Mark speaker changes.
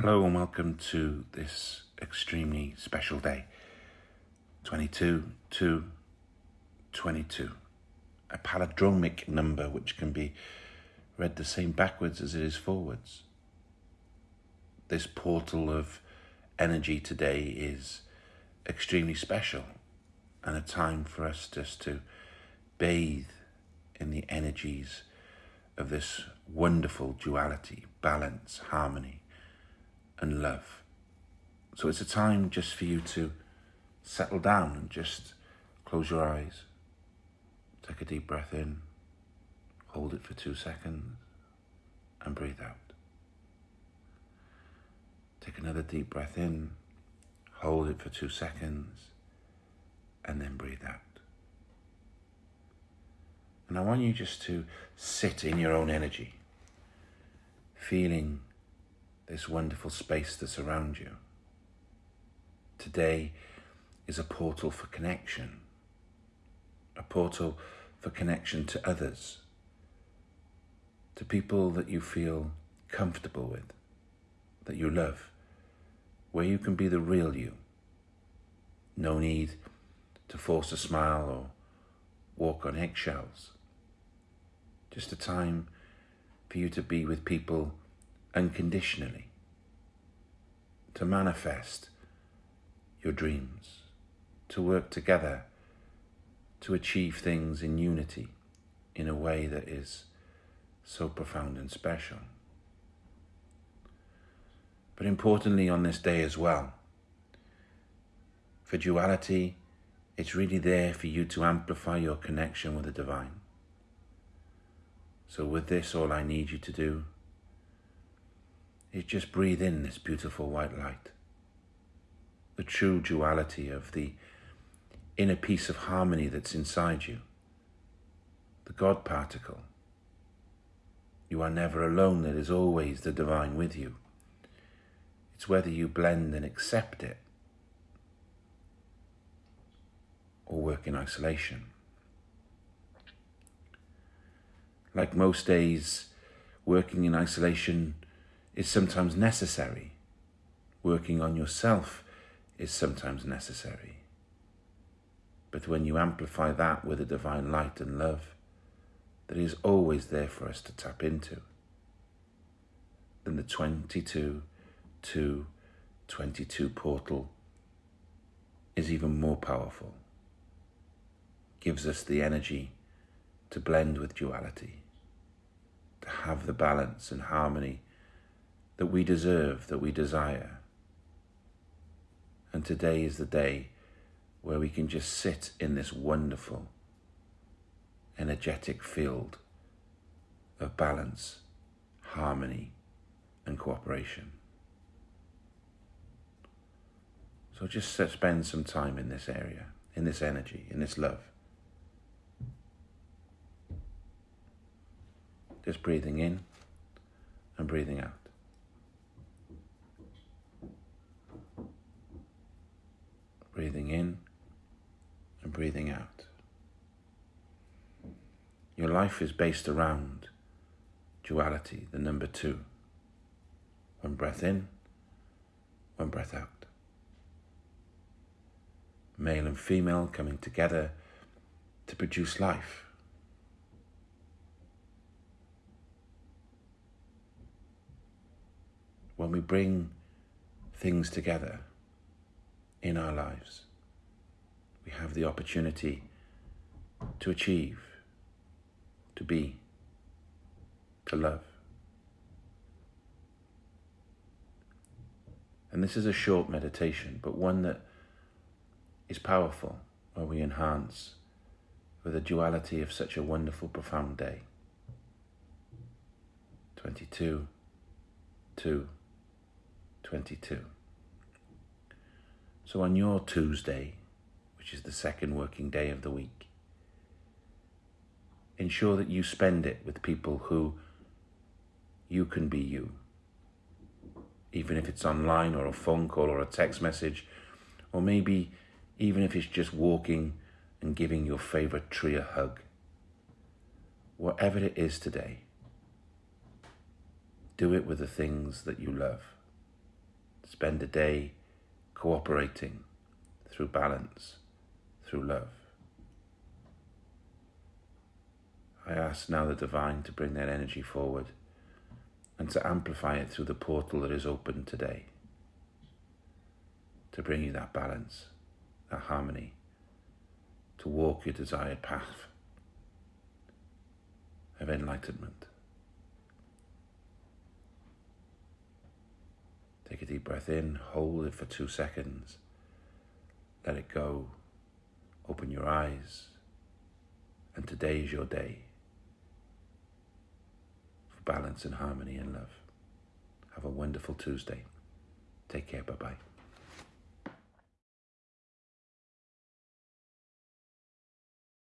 Speaker 1: Hello and welcome to this extremely special day. 22 to 22. A palindromic number which can be read the same backwards as it is forwards. This portal of energy today is extremely special and a time for us just to bathe in the energies of this wonderful duality, balance, harmony and love. So it's a time just for you to settle down and just close your eyes. Take a deep breath in, hold it for two seconds, and breathe out. Take another deep breath in, hold it for two seconds, and then breathe out. And I want you just to sit in your own energy, feeling this wonderful space that's around you. Today is a portal for connection, a portal for connection to others, to people that you feel comfortable with, that you love, where you can be the real you. No need to force a smile or walk on eggshells. Just a time for you to be with people unconditionally, to manifest your dreams, to work together, to achieve things in unity in a way that is so profound and special. But importantly on this day as well, for duality, it's really there for you to amplify your connection with the divine. So with this, all I need you to do is just breathe in this beautiful white light. The true duality of the inner peace of harmony that's inside you. The God particle. You are never alone, there is always the divine with you. It's whether you blend and accept it or work in isolation. Like most days, working in isolation is sometimes necessary. Working on yourself is sometimes necessary. But when you amplify that with a divine light and love that is always there for us to tap into, then the 22 to 22 portal is even more powerful. Gives us the energy to blend with duality, to have the balance and harmony that we deserve, that we desire. And today is the day where we can just sit in this wonderful, energetic field of balance, harmony, and cooperation. So just spend some time in this area, in this energy, in this love. Just breathing in and breathing out. Breathing in and breathing out. Your life is based around duality, the number two. One breath in, one breath out. Male and female coming together to produce life. When we bring things together, in our lives. We have the opportunity to achieve, to be, to love. And this is a short meditation, but one that is powerful, where we enhance with the duality of such a wonderful, profound day. 22, 2, 22. So on your Tuesday, which is the second working day of the week, ensure that you spend it with people who you can be you. Even if it's online or a phone call or a text message, or maybe even if it's just walking and giving your favorite tree a hug. Whatever it is today, do it with the things that you love. spend a day cooperating through balance, through love. I ask now the divine to bring that energy forward and to amplify it through the portal that is open today, to bring you that balance, that harmony, to walk your desired path of enlightenment. Take a deep breath in, hold it for two seconds, let it go, open your eyes, and today is your day for balance and harmony and love. Have a wonderful Tuesday. Take care. Bye bye.